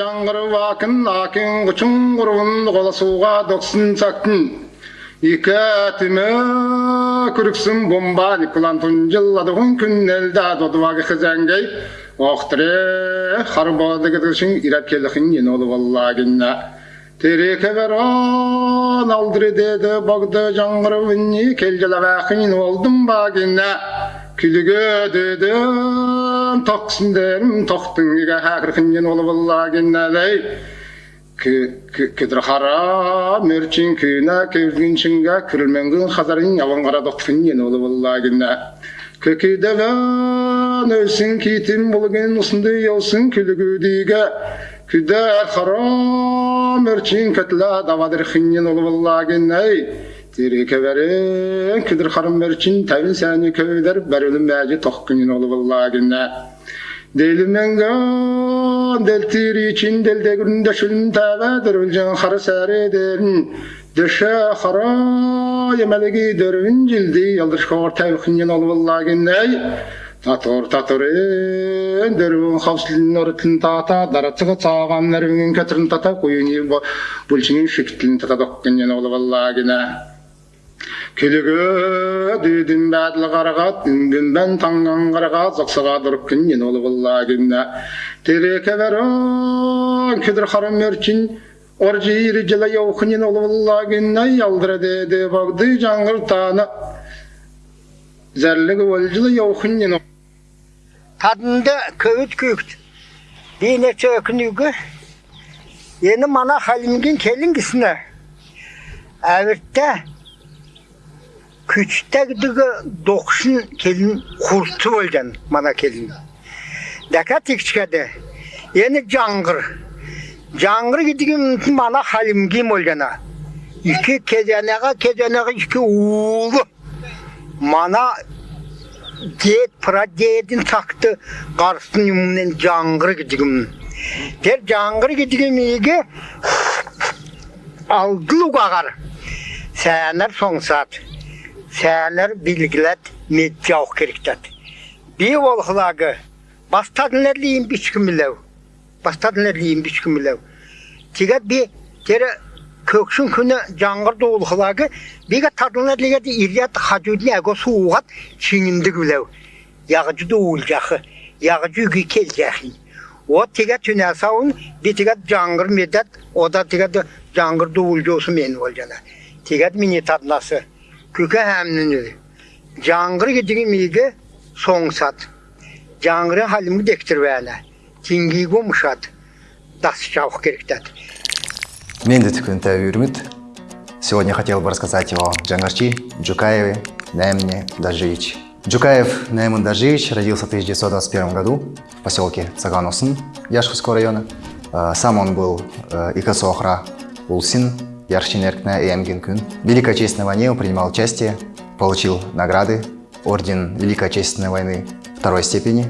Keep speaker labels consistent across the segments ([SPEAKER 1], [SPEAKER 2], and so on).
[SPEAKER 1] жаңғырып акын акын құчың құрығын қоласуға доқсын сақтын Ике әтіме күріксін бомба Николан тұнжылладығын күн әлді додуағы қызәңгей Оқтыре харбады кедішін ирап келіхін ен олы валлагинна Тереке верон алдыры деді барды жаңғырып үнні келгелі вәқін олдым багинна Күліге дедім тоқсындерім тоқтың иге хәкірхінен олы валлагинна лей кедір мерчин күйна кевгин чинга күрілменгін хазарын яван қара доқтын ен олы валлагинна көкейдевен өлсін кейтім болген ұсынды елсін күлігудіге күдәр хара мерчин кәтла давадыр хинен олы валлагинна Тири кеверин кидир харым мерчин тәвин сәни көвдер бәрілім мәжі тоқкынен олы валлагинна Delmengan del tiri için del de günde şülün tavadır ulcan har sarederin Dışa hara yemelegi dörvün cildi yaldır şor tevkinin ol vallagin ney Tator tator en dörvün havslinin orıtın tata daratığı çağan nervinin kötürün tata koyun bulçinin şikitlin tata dokkinin ol vallagin ney Келігі дүйдің бәділ қарағат, үнгінбен таңған қарағат, зақсыға дұрып күннен олы болла күнна. Тереке бәрін, кедір қарым өрчін, оржи ири жылы яухынен олы болла күнна, ялдыры деді барды жаңғыр таны. Зәрлігі ол жылы яухынен
[SPEAKER 2] Тадында көйт көйт. Бейне чөкінугі. Ені мана халімген келін кісіне. Әвіртті күчтәгдігі доқшын келін құрты болған мана келін. Дәка текшкәді. Ені жаңғыр. Жаңғыр кедіген мана халімге болғана. Икі кезенеға кезенеға икі уылы. Мана дед прадедін тақты қарсын юмнен жаңғыр кедіген. Тер жаңғыр кедіген меге алдылу қағар. Сәнер соңсат сәлер билгілет меджауқ керектет. Би олғылағы бастадынлар лейін бішкімілеу. Бастадынлар лейін бішкімілеу. Тегет би тері көкшін күні жаңғырды олғылағы биге тадынлар лейгеді ирият хажудын әго суғат чинінді күлеу. Яғжуды олжақы, яғжуғы кел жақи. О тегет түнә сауын би тегет жаңғыр медет, ода тегет жаңғырды олжосы мен олжана. Тегет мені таднасы күкә һәмнүнү жаңғыр гидиги миге соңсат жаңғыры халимги дектир вәлә тингиго мушат дас чаух керектат
[SPEAKER 3] Менде тікін тәуірміт. Сегодня хотел бы рассказать о Джангарчи Джукаеве Наэмне Даживич. Джукаев Наэмон Даживич родился в 1921 году в поселке Цаганосын Яшковского района. Э, Сам он был э, Икасохра Улсин, Яршин Эркна и Эмгин Кун. В Великой Отечественной войне он принимал участие, получил награды, орден Великой Отечественной войны второй степени,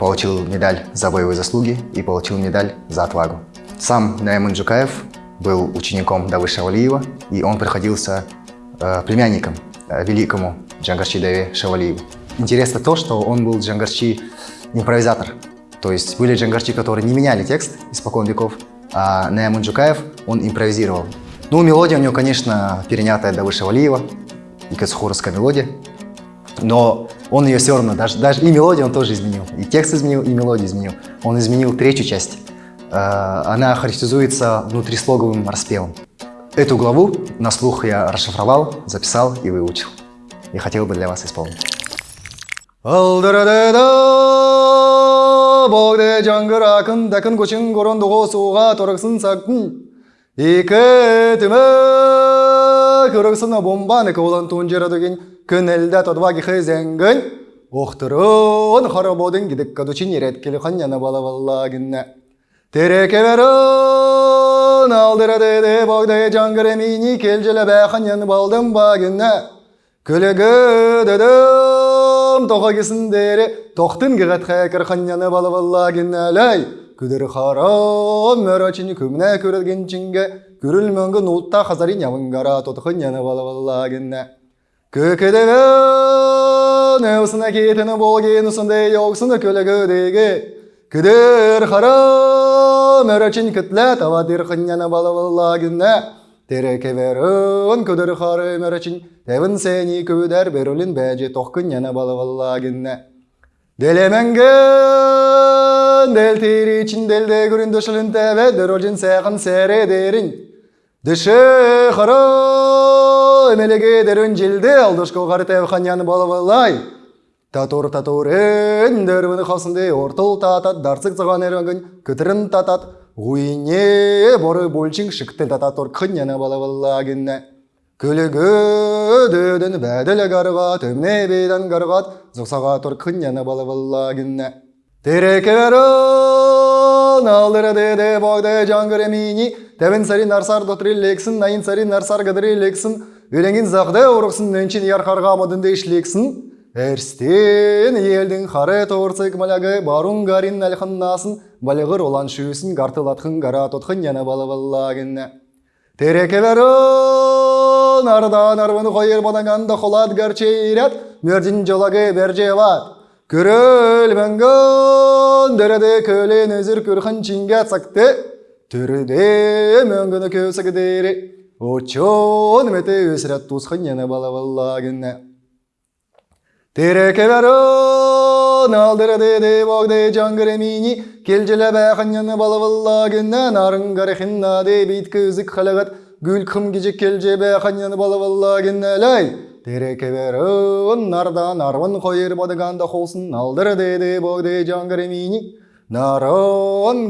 [SPEAKER 3] получил медаль за боевые заслуги и получил медаль за отвагу. Сам Наимун Джукаев был учеником Давыша Шавалиева, и он приходился э, племянником э, великому Джангарчи Даве Шавалиеву. Интересно то, что он был Джангарчи импровизатор. То есть были Джангарчи, которые не меняли текст испокон веков, а Наимун Джукаев, он импровизировал. Ну, мелодия у него, конечно, перенятая Давыша Валиева, и кацхуровская мелодия. Но он ее все равно, даже, даже и мелодию он тоже изменил, и текст изменил, и мелодию изменил. Он изменил третью часть. Э, Она характеризуется внутрислоговым распевом. Эту главу на слух я расшифровал, записал и выучил. И хотел бы для вас исполнить. Икі түмі көріксіні бомбаны көлін тұнжыры деген күнелді тұдваги хызенгін Оқтырын харабодың гидік кадучин ереткелі қаньяны бала баллагінна Тереке верін алдыры деді богде жаңғыр емейні келжілі бәқаньяны балдым багінна Күлігі дедім тоға кесіндері тоқтын кіғат қәкір қаньяны бала баллагінналай күдір харам мөрөчини күмне көрілгенчинге күрілмөнгін ұлтта хазарин явыңгара тотықын яны бала баллагінна көкедегі неусына кетіні болген ұсынды еқсыны көлігі деге Кыдыр хара мөрөчин кытлет авадыр хынняна балаваллагына. Тереке верін күдір хары мөрөчин тевін сені күдер берулін бәже тоқкынняна балаваллагына. Делеменген дел тири için дelde күрін дөшілін тәве дөрөлжін сәғын сәрі дерін. Дышы хара эмелеге дерін жилді алдышко қары тәв ханьяны балавалай. Татур татурен дөрвін қасынды ортыл татат дарсық зыған әріңін күтірін татат. Гуине боры болчың шықты тататор қыньяны балаваллагына. Күлігі дөдің бәділі ғарғат, өмне бейдан ғарғат, зұқсаға тұр күнняны балаваллагына. Тереке верін, алдыры деде бағды жаңғыр емейні, тәбін сарин арсар дотыры лексін, найын сарин арсар ғадыры лексін, өлеңін зағды ұрықсын, нөнчін ярқарға мадынды ішлексін. Әрстен елдің қары тоғырсық малағы барун гарин әлханнасын, балығыр olan шүйсін гартылатқын ғара тұтқын яны балаваллагына. Тереке верін, ардан арвын қойыр банаганда қолат гарчейрят, мөрдін жолагы бержеват. Көріл мәңгін, дәреді көлен өзір көрхін чинге цақты, түріде мәңгіні көсігі дері, очон мәті өсірет тұсқын ені балаваллагына. Тереке верін, алдыры деде бағды жаңғыр емейні, келжілі бәқыняны балаваллагына, нарын ғарықын наде бейт көзік қалағат, гүл қым кежек келже бәқыняны балаваллагына лай. Тереке верін, нардан арвын қойыр бадығанда қолсын, алдыры деде бағды жаңғыр емейні, нарын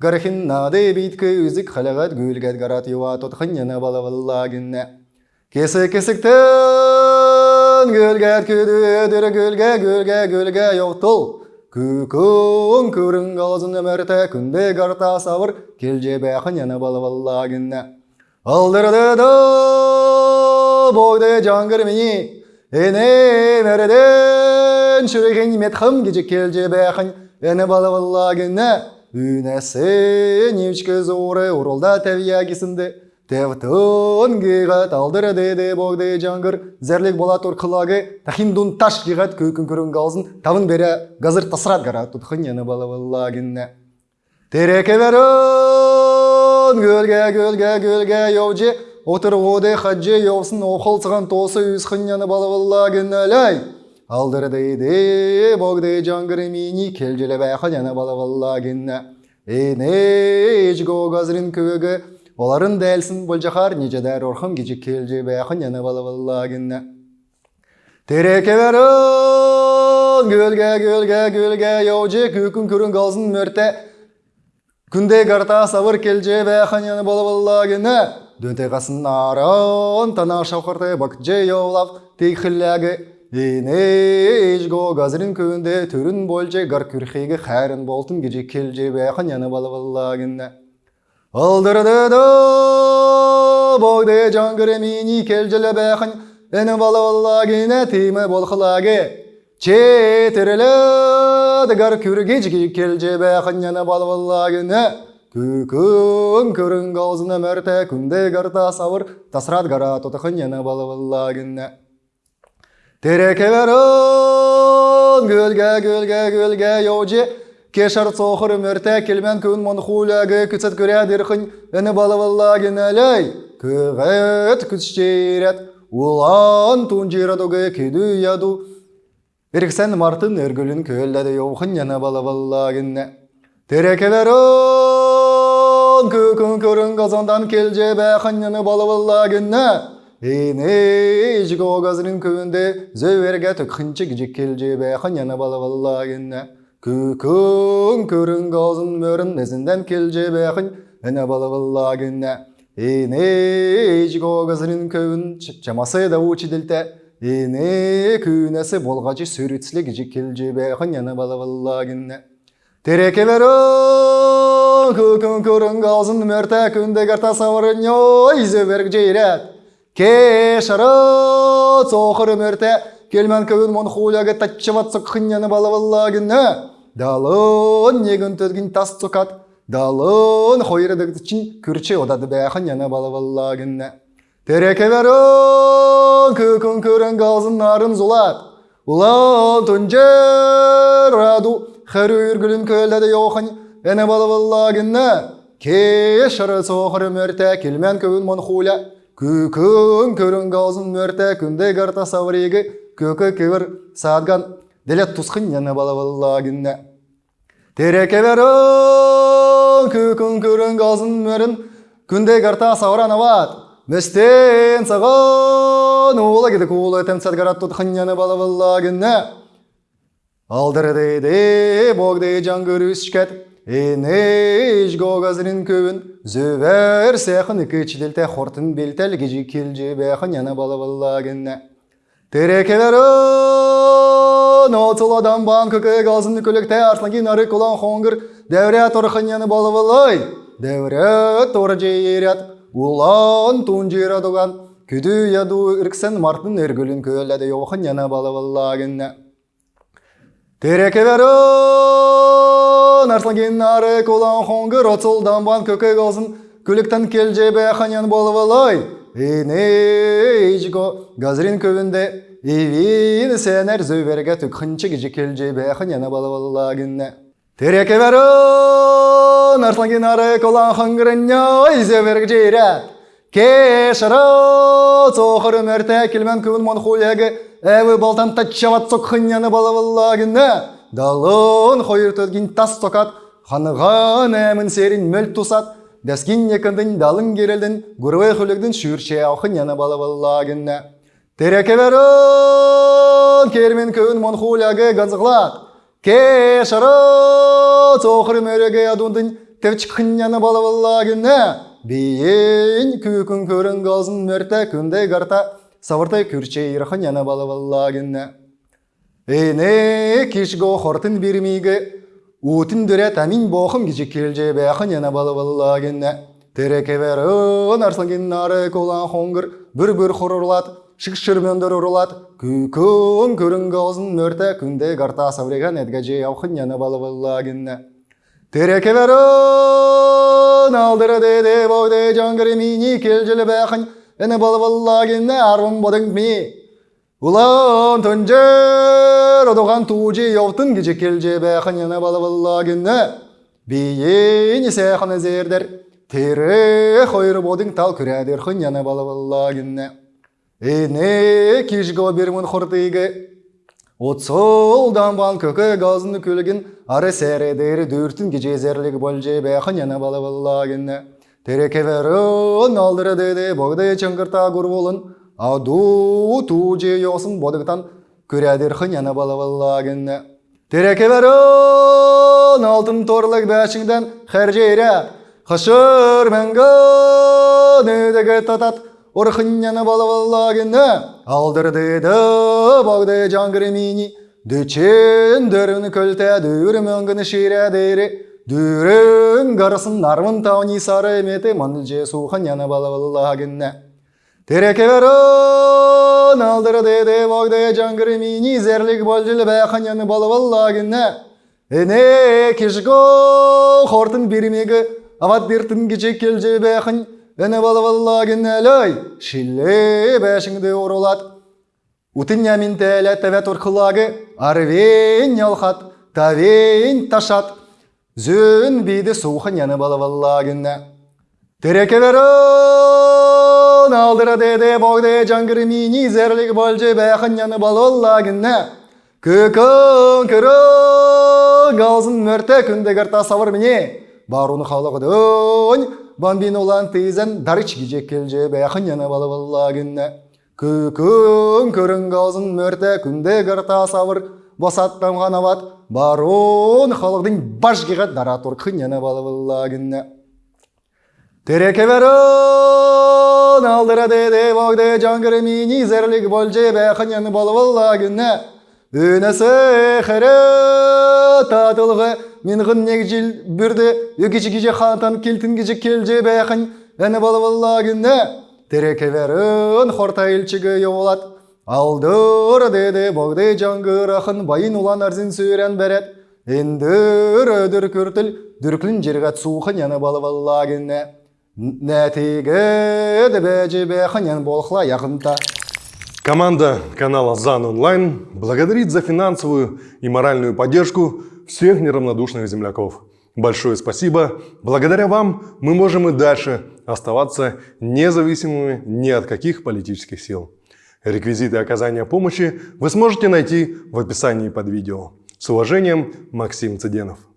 [SPEAKER 3] ғарықын наде бейт көзік қалағат, гүлгәт ғарат юа тұтқыняны балаваллагына. Кесі кесіктен гүлге күді өдір гүлге гүлге гүлге yoqtыл. Күкін көрін қалзын өмірті күнде қарта савыр келже бәқін яны балаваллагына. Алдырды бойды жаңғыр мені, ене мәрден шүреген метхым кежі келже бәқін яны балаваллагына. Үнәсі невчкі зоры урылда тәвиягісінді. Тевтон гигат алдыры деде богды жаңгыр зәрлік бола тұр қылагы тахиндун таш гигат көкін көрін қалзын тавын бере газыр тасырат гара тұтқын яны балаваллагінна. Тереке верін гөлге гөлге гөлге йовжи отыр ғоды хаджи оқыл сыған тосы үсқын яны балаваллагінна лай. Алдыры деде богды жаңгыр мини келжелі бәқын яны балаваллагінна. Эне ежго газырын көгі Оларын дәлсін болжақар нежедер орхым кечі келже бәқын яны балаваллагінна. Тереке верін, гөлге, гөлге, гөлге, яужы күкін көрін қалзын мөрте. Күнде қарта савыр келже бәқын яны балаваллагінна. Дөнте қасын аран, тана яулав, тек хілләгі. Ене ежго газырын көнде түрін болже гар күрхегі қәрін болтын кечі келже бәқын яны балаваллагінна. Алдырды да бойды жаңғыр емейні келжілі бәқін, әні балаваллагіне теймі болқылагы. Четірілі дігар күрге жігі келже бәқін яны балаваллагіне. Күкін көрін қалзына мәрті күнде гарта савыр, тасырат гара тұтықын яны балаваллагіне. Тереке верін, гөлге, гөлге, гөлге, йоджи, Кешар цохыр мөртә келмен күн мон хулагы күцет көрә дирхын әне балаваллагын әләй күгәт күчерәт улан тунҗирадыгы киду яду Берксән мартын өргүлін көлләде йоухын яна балаваллагын Терекелерон күкін көрін қазандан келже бәқын яны балаваллагын Эне жиго газырын көвінде зөверге түкхінчі гжик келже бәқын яна балаваллагын Күкін көрін қалзын мөрін нәзінден келже бәқін әне балаваллагына. Эне жиго газырын көвін чамасы да учи Эне күнәсі болғачы сүрітсілік жи келже бәқін әне балаваллагына. Тереке верін күкін көрін қалзын мөрті күнде қарта савырын йой зөберг жейрәт. Кешары цоқыр мөрті келмен көвін мон хуляга татчыват сыққын балаваллагына. Далын негін төдгін тас цукат, далын хойрыдыгды чин күрче одады бәқын яна балаваллагына. Тереке күкін көрін қалзын нарын зулат, улан түнжер раду хәрі үргілін көлді йоқын, әне балы баллагінна. Кешірі соқыры мөрті келмен көін мұн хуля. Күкін көрін ғалзын мөрті күнде қарта саврегі көкі кевір садган. Делет тусқын яны балы баллагінна. Тереке берін күкін көрін ғалзын мөрін күнде қарта савран ават. Містен саған ола кеді кулы тәмсәт қарат тұтқын яны балы баллагінна. Алдырдыды богды жан көрүшкет Энеж гогазрин көбін Зөбәр сәхін кечделте хортын белтел гежи келже бәхін яна бала баллагенне Терекелерін отыладан бан көке газын көлікте арсланген ары кулан хоңгыр Дәвре торхын яны бала балай Дәвре тор Улан тун жейра дуган Күді яду үрксен мартын өргілін көләді йоқын яна бала баллагенне Тереке берін арсланген ары колан хоңгыр отсылдан бан көкек алсын көліктен келже бәханян болып алай. Эне ижго газрин көбінде Ивин сәнер зөберге түкхінші кежі келже бәханян болып алагінне. Тереке берін арсланген ары колан хоңгырыня зөберге жейрәт. Кешірі соқыры мәрті келмен көбін мон хуляғы Әві балтан тачават соқхыняны балаваллагыны. Далын хойыр төдгін тас соқат, ханыған әмін серін мөл тусат. Дәскін екіндін далын керелдің, гүрвей хүлігдің шүрше ауқыняны балаваллагыны. Тереке берін кермен көбін мон хуляғы газығлат. Кешірі соқыры мөріге адундың тевчікхыняны балаваллагыны. Бейін күкін көрін ғалзын мөрті күнде қарта савыртай күрче ирхан яна бала баллагынна. Эне кишго хортын бирмиге утын дөре тамин бохым гижи келже бәхын яна бала баллагынна. Тереке берін арсланген нары колан хоңгыр бір-бір хорырлат, шықшырмендір ұрлат, күкін көрін ғалзын мөрті күнде қарта савреган әдгәже яухын яна бала баллагынна. Тереке берін алдыры деде бойде жангыры мини келжілі бәхын Эне балы баллагенне арвын бодың ми. Улан төнжер одоған туужи йовтын кече келже бәхін ене балы баллагенне. Бейін сәхіні зердер. Тере хойры бодың тал күрәдер хын ене балы баллагенне. Эне кишго бермін хұртыйғы. Отсол дамбан көкі газыны көлігін ары сәредері дүртін кече зерлік болже бәхін ене балы баллагенне. Тереке верін алдыры богды чыңғырта күрболын, аду туже йосын бодықтан күрәдір хыняны балаваллагінні. Тереке верін алтын торлық бәшіңден хәржейрәт, хышыр мәңгі нөдігі татат, орхыняны балаваллагінні. Алдыр деді богды жаңгыры мини, дөчен дөрін көлті дүр мәңгіні шейрәдері, Дүрін ғарысын нармын тауни сары еметі мұнылже сухан яны балаваллагінне. Тереке верін алдыры деді богды жаңгыры мини зерлік болжылы бәқан яны балаваллагінне. Эне кешго хортын бермегі ават бертін кечек келже бәқын әне балаваллагінне лөй шилле бәшіңді орылат. Утын ямин тәлі тәвәт орқылагы арвейн ялхат, тавейн ташат. Зөн бейді сухан яны балаваллагінне. Тереке верін алдыра деді богды жаңгыры мини зерлік болжы бәқын яны балаваллагінне. Көкін күрін ғалзын мөрті күнде қарта савыр міне. Баруны қалығыдың бамбин olan тейзен дарыч гижек келже бәқын яны балаваллагінне. Көкін көрін ғалзын мөрті күнде қарта савыр босаттам ғанават барон халықтың башқиға даратор қыняна балаваллагінне. Тереке верін алдыра деді богды жаңгыры мини зерлік болже бәқыняны балаваллагінне. Өнесі қыры татылғы минғын негжіл бүрді өкечі кеже хантан келтін кеже келже бәқын әні балаваллагінне. Тереке верін хорта елчігі еолат. Алдыр деді богды жаңғырақын байын улан арзин сүйрен бәрет. Эндір өдір күртіл дүркілін жергат суқын яны балаваллагінне. Нәтигі дебәжі бәқын ян болқла яқынта.
[SPEAKER 4] Команда канала ЗАН Онлайн благодарит за финансовую и моральную поддержку всех неравнодушных земляков. Большое спасибо. Благодаря вам мы можем и дальше оставаться независимыми ни от каких политических сил. Реквизиты оказания помощи вы сможете найти в описании под видео. С уважением, Максим Цыденов.